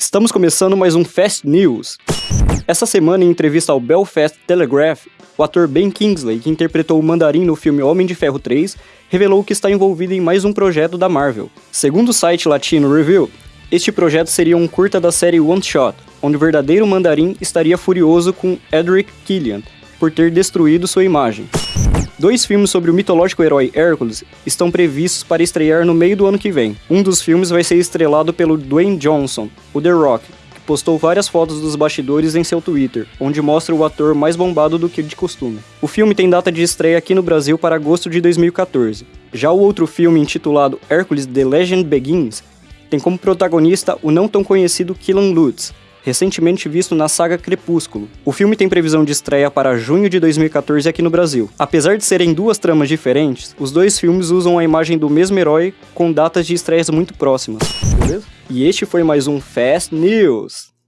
Estamos começando mais um Fast News. Essa semana, em entrevista ao Belfast Telegraph, o ator Ben Kingsley, que interpretou o Mandarim no filme Homem de Ferro 3, revelou que está envolvido em mais um projeto da Marvel. Segundo o site latino Review, este projeto seria um curta da série One Shot, onde o verdadeiro Mandarim estaria furioso com Edric Killian por ter destruído sua imagem. Dois filmes sobre o mitológico herói Hércules estão previstos para estrear no meio do ano que vem. Um dos filmes vai ser estrelado pelo Dwayne Johnson, o The Rock, que postou várias fotos dos bastidores em seu Twitter, onde mostra o ator mais bombado do que de costume. O filme tem data de estreia aqui no Brasil para agosto de 2014. Já o outro filme, intitulado Hércules The Legend Begins, tem como protagonista o não tão conhecido Killan Lutz, recentemente visto na saga Crepúsculo. O filme tem previsão de estreia para junho de 2014 aqui no Brasil. Apesar de serem duas tramas diferentes, os dois filmes usam a imagem do mesmo herói com datas de estreias muito próximas. Beleza? E este foi mais um Fast News.